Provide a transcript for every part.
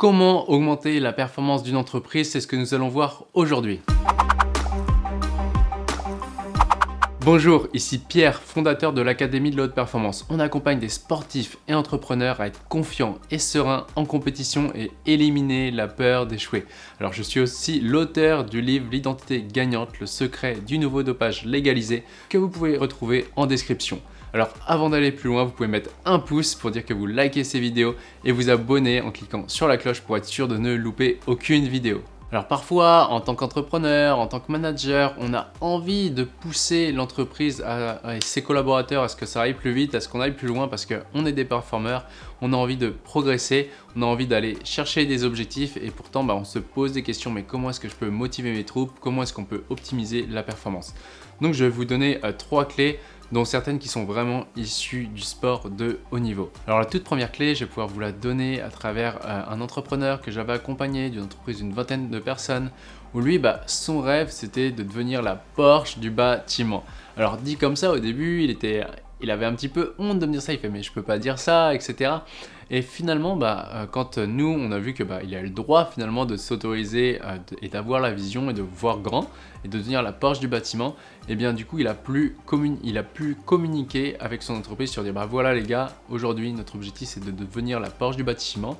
Comment augmenter la performance d'une entreprise C'est ce que nous allons voir aujourd'hui. Bonjour, ici Pierre, fondateur de l'Académie de la Haute Performance. On accompagne des sportifs et entrepreneurs à être confiants et sereins en compétition et éliminer la peur d'échouer. Alors je suis aussi l'auteur du livre L'identité gagnante, le secret du nouveau dopage légalisé que vous pouvez retrouver en description. Alors avant d'aller plus loin, vous pouvez mettre un pouce pour dire que vous likez ces vidéos et vous abonner en cliquant sur la cloche pour être sûr de ne louper aucune vidéo. Alors parfois, en tant qu'entrepreneur, en tant que manager, on a envie de pousser l'entreprise et ses collaborateurs à ce que ça aille plus vite, à ce qu'on aille plus loin parce qu'on est des performeurs, on a envie de progresser, on a envie d'aller chercher des objectifs et pourtant bah, on se pose des questions mais comment est-ce que je peux motiver mes troupes, comment est-ce qu'on peut optimiser la performance? Donc je vais vous donner euh, trois clés dont certaines qui sont vraiment issues du sport de haut niveau. Alors la toute première clé, je vais pouvoir vous la donner à travers euh, un entrepreneur que j'avais accompagné d'une entreprise d'une vingtaine de personnes où lui, bah, son rêve, c'était de devenir la Porsche du bâtiment. Alors dit comme ça, au début, il était il avait un petit peu honte de me dire ça, il fait mais je peux pas dire ça, etc. Et finalement, bah, euh, quand nous, on a vu que bah, il a le droit finalement de s'autoriser euh, et d'avoir la vision et de voir grand et de devenir la Porsche du bâtiment, et eh bien du coup, il a, pu il a pu communiquer avec son entreprise sur dire bah voilà les gars, aujourd'hui notre objectif c'est de devenir la Porsche du bâtiment.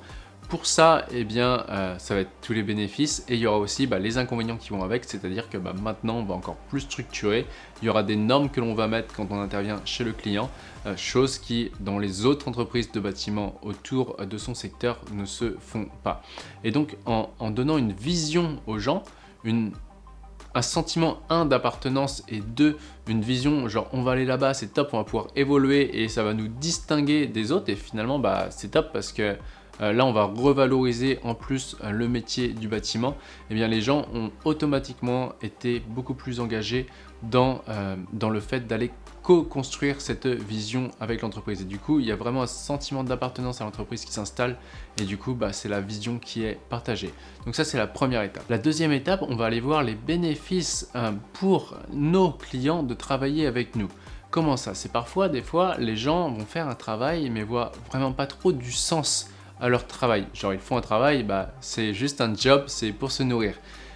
Pour ça, eh bien, euh, ça va être tous les bénéfices et il y aura aussi bah, les inconvénients qui vont avec, c'est-à-dire que bah, maintenant, on va encore plus structurer. Il y aura des normes que l'on va mettre quand on intervient chez le client, euh, chose qui, dans les autres entreprises de bâtiments autour de son secteur, ne se font pas. Et donc, en, donnant une vision aux gens, un sentiment, un, d'appartenance et deux, une vision, genre on va aller là-bas, c'est top, on va pouvoir évoluer et ça va nous distinguer des autres et finalement, bah, c'est top parce que là on va revaloriser en plus euh, le métier du bâtiment, eh bien les gens ont automatiquement été beaucoup plus engagés dans, euh, dans le fait d'aller co-construire cette vision avec l'entreprise. Et du coup, il y a vraiment un sentiment d'appartenance à l'entreprise qui s'installe et du coup, bah, c'est la vision qui est partagée. Donc ça, c'est la première étape. La deuxième étape, on va aller voir les bénéfices pour nos clients de travailler avec nous. Comment ça? C'est parfois, des fois, les gens vont faire un travail mais voient vraiment pas trop du sens à leur travail. Genre ils font un travail, bah, c'est juste un job, c'est pour se nourrir.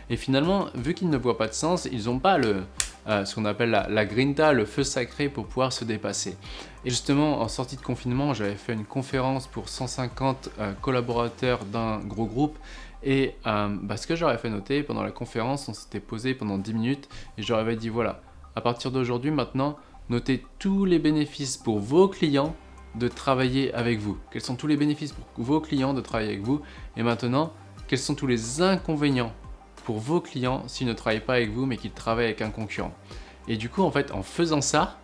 Et finalement, vu qu'ils ne voient pas de sens, ils n'ont pas le, euh, ce qu'on appelle la, grinta, le feu sacré pour pouvoir se dépasser. Et justement, en sortie de confinement, j'avais fait une conférence pour 150 euh, collaborateurs d'un gros groupe et euh, bah, ce que j'aurais fait noter pendant la conférence, on s'était posé pendant 10 minutes et j'aurais dit voilà, à partir d'aujourd'hui maintenant, notez tous les bénéfices pour vos clients de travailler avec vous. Quels sont tous les bénéfices pour vos clients de travailler avec vous Et maintenant, quels sont tous les inconvénients pour vos clients s'ils ne travaillent pas avec vous mais qu'ils travaillent avec un concurrent Et du coup, en fait, en faisant ça,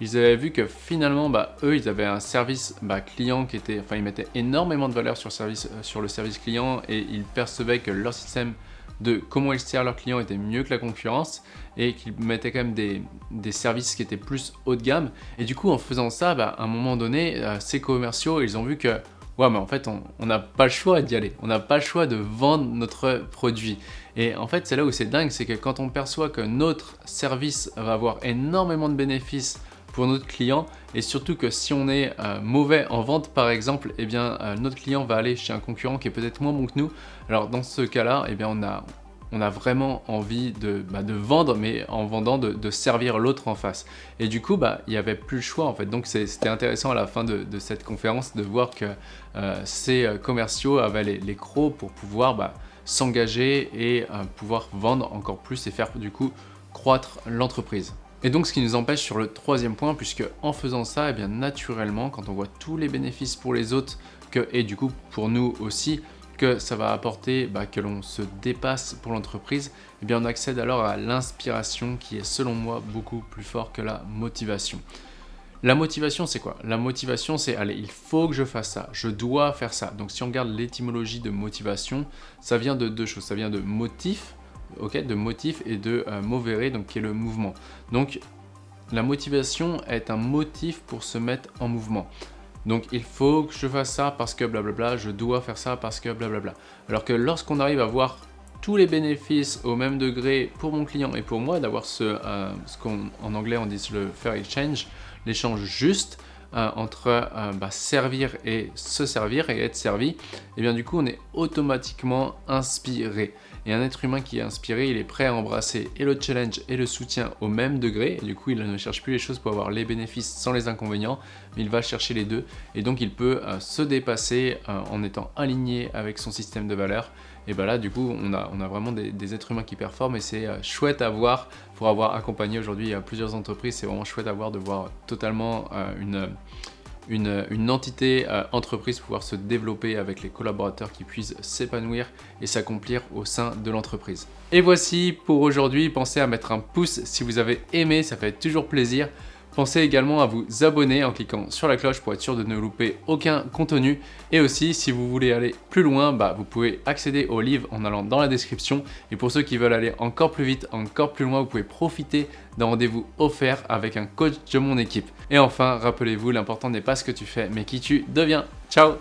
ils avaient vu que finalement, bah, eux, ils avaient un service bah, client qui était, enfin, ils mettaient énormément de valeur sur, euh, sur le service client et ils percevaient que leur système de comment ils servent leurs clients était mieux que la concurrence et qu'ils mettaient quand même des, services qui étaient plus haut de gamme. Et du coup, en faisant ça, bah, à un moment donné, euh, ces commerciaux, ils ont vu que ouais, mais en fait, on n'a pas le choix d'y aller. On n'a pas le choix de vendre notre produit. Et en fait, c'est là où c'est dingue, c'est que quand on perçoit que notre service va avoir énormément de bénéfices pour notre client et surtout que si on est euh, mauvais en vente par exemple, eh bien euh, notre client va aller chez un concurrent qui est peut-être moins bon que nous. Alors dans ce cas-là, eh bien on a, on a vraiment envie de, bah, de vendre, mais en vendant, de, servir l'autre en face. Et du coup, bah, il n'y avait plus le choix en fait. Donc c'était intéressant à la fin de, cette conférence de voir que euh, ces commerciaux avaient les, crocs pour pouvoir bah, s'engager et pouvoir vendre encore plus et faire du coup croître l'entreprise. Et donc ce qui nous empêche sur le troisième point, puisque en faisant ça, eh bien naturellement, quand on voit tous les bénéfices pour les autres, que, et du coup pour nous aussi, que ça va apporter bah, que l'on se dépasse pour l'entreprise, eh bien on accède alors à l'inspiration qui est selon moi beaucoup plus fort que la motivation. La motivation, c'est quoi? La motivation, c'est « allez, il faut que je fasse ça, je dois faire ça ». Donc si on regarde l'étymologie de motivation, ça vient de deux choses. Ça vient de motif, de motif et de euh, movere, donc qui est le mouvement. Donc la motivation est un motif pour se mettre en mouvement. Donc il faut que je fasse ça parce que blablabla, je dois faire ça parce que blablabla. Alors que lorsqu'on arrive à voir tous les bénéfices au même degré pour mon client et pour moi, d'avoir ce, euh, ce qu'en anglais on dit le fair exchange, l'échange juste, entre bah, servir et se servir et être servi, et bien du coup on est automatiquement inspiré. Et un être humain qui est inspiré, il est prêt à embrasser et le challenge et le soutien au même degré. Et du coup, il ne cherche plus les choses pour avoir les bénéfices sans les inconvénients, mais il va chercher les deux. Et donc, il peut euh, se dépasser euh, en étant aligné avec son système de valeurs. Et bien là, du coup, on a, vraiment des, êtres humains qui performent et c'est euh, chouette à voir pour avoir accompagné aujourd'hui plusieurs entreprises. C'est vraiment chouette à voir de voir totalement une une, entité euh, entreprise pouvoir se développer avec les collaborateurs qui puissent s'épanouir et s'accomplir au sein de l'entreprise. Et voici pour aujourd'hui, pensez à mettre un pouce si vous avez aimé, ça fait toujours plaisir. Pensez également à vous abonner en cliquant sur la cloche pour être sûr de ne louper aucun contenu. Et aussi, si vous voulez aller plus loin, bah, vous pouvez accéder au livre en allant dans la description. Et pour ceux qui veulent aller encore plus vite, encore plus loin, vous pouvez profiter d'un rendez-vous offert avec un coach de mon équipe. Et enfin, rappelez-vous, l'important n'est pas ce que tu fais, mais qui tu deviens. Ciao